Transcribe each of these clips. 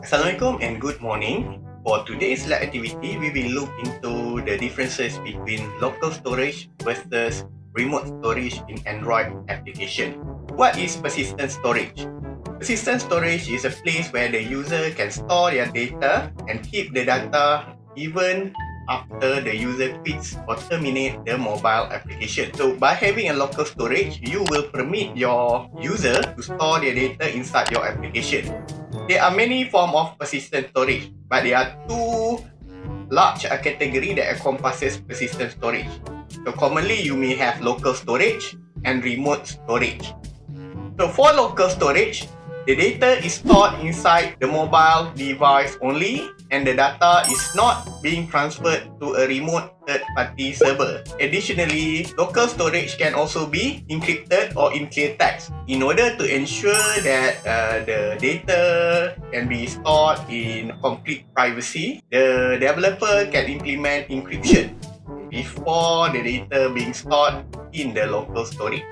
Assalamualaikum and good morning. For today's lab activity, we will look into the differences between local storage versus remote storage in Android application. What is persistent storage? Persistent storage is a place where the user can store their data and keep the data even after the user quits or terminate the mobile application. So by having a local storage, you will permit your user to store their data inside your application. There are many forms of persistent storage, but there are two large category that encompasses persistent storage. So commonly you may have local storage and remote storage. So for local storage, the data is stored inside the mobile device only and the data is not being transferred to a remote third-party server. Additionally, local storage can also be encrypted or in clear text in order to ensure that uh, the data can be stored in complete privacy. The developer can implement encryption before the data being stored in the local storage.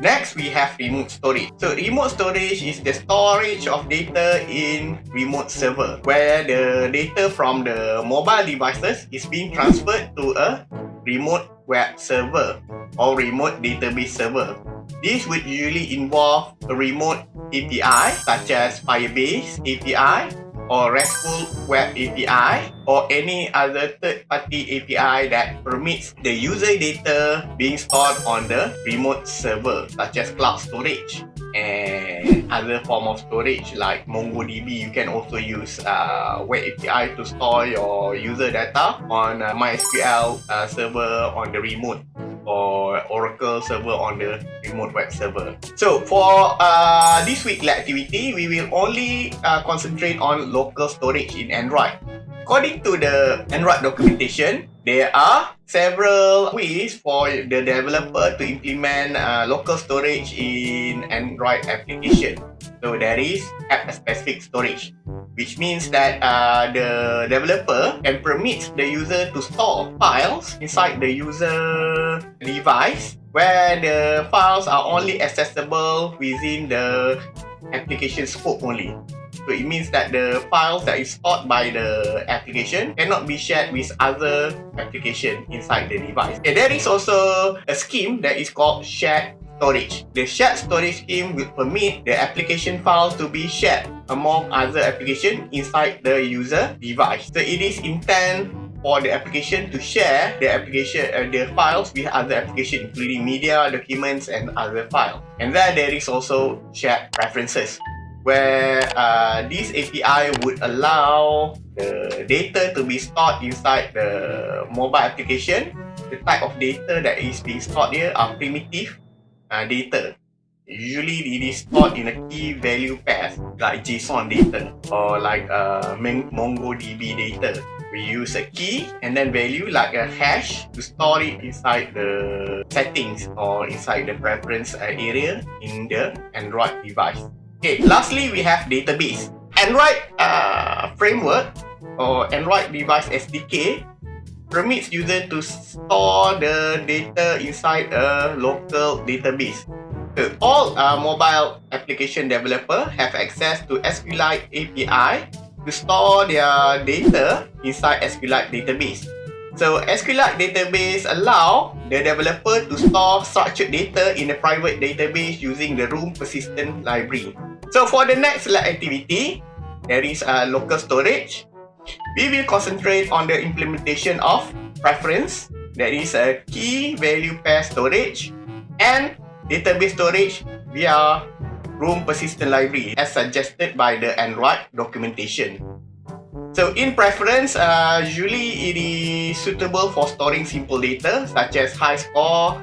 Next, we have remote storage. So remote storage is the storage of data in remote server where the data from the mobile devices is being transferred to a remote web server or remote database server. This would usually involve a remote API such as Firebase API or RESTful Web API or any other third-party API that permits the user data being stored on the remote server such as cloud storage and other form of storage like MongoDB. You can also use uh, Web API to store your user data on uh, MySQL uh, server on the remote or Oracle server on the remote web server. So for uh, this weekly activity, we will only uh, concentrate on local storage in Android. According to the Android documentation, there are several ways for the developer to implement uh, local storage in Android application. So there is app-specific storage which means that uh, the developer can permit the user to store files inside the user device where the files are only accessible within the application scope only. So it means that the files that is stored by the application cannot be shared with other application inside the device. And there is also a scheme that is called shared storage. The shared storage scheme will permit the application files to be shared among other applications inside the user device. So it is intended for the application to share the application uh, the files with other applications including media, documents and other files. And then there is also shared preferences where uh, this API would allow the data to be stored inside the mobile application. The type of data that is being stored here are primitive uh, data. Usually it is stored in a key value pair like JSON data or like uh, MongoDB data. We use a key and then value like a hash to store it inside the settings or inside the preference uh, area in the Android device. Okay, lastly we have database. Android uh, framework or Android device SDK permits user to store the data inside a local database. So, all uh, mobile application developer have access to SQLite API to store their data inside SQLite database. So SQLite database allow the developer to store structured data in a private database using the room persistent library. So for the next activity, there is a local storage we will concentrate on the implementation of preference that is a key value pair storage and database storage via room persistent library as suggested by the Android documentation. So in preference, uh, usually it is suitable for storing simple data such as high score,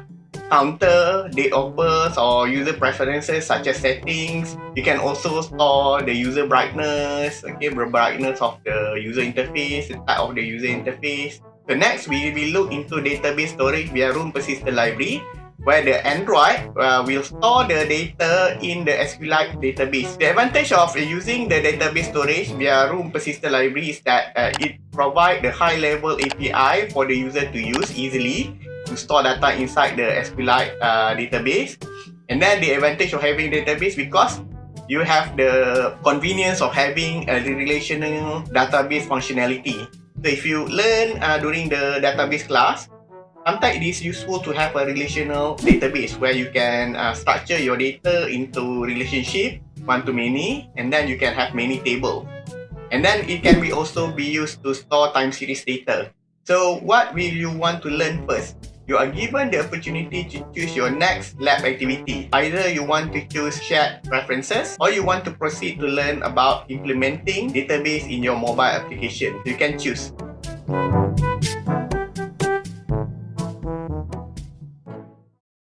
counter, date of birth or user preferences such as settings. You can also store the user brightness, okay, the brightness of the user interface, the type of the user interface. So next, we will look into database storage via room persistent library where the Android uh, will store the data in the SQLite database. The advantage of using the database storage via room persistent library is that uh, it provides the high-level API for the user to use easily to store data inside the SQLite uh, database. And then the advantage of having database because you have the convenience of having a relational database functionality. So if you learn uh, during the database class, sometimes it is useful to have a relational database where you can uh, structure your data into relationship, one to many, and then you can have many tables. And then it can be also be used to store time series data. So what will you want to learn first? You are given the opportunity to choose your next lab activity. Either you want to choose shared preferences or you want to proceed to learn about implementing database in your mobile application. You can choose.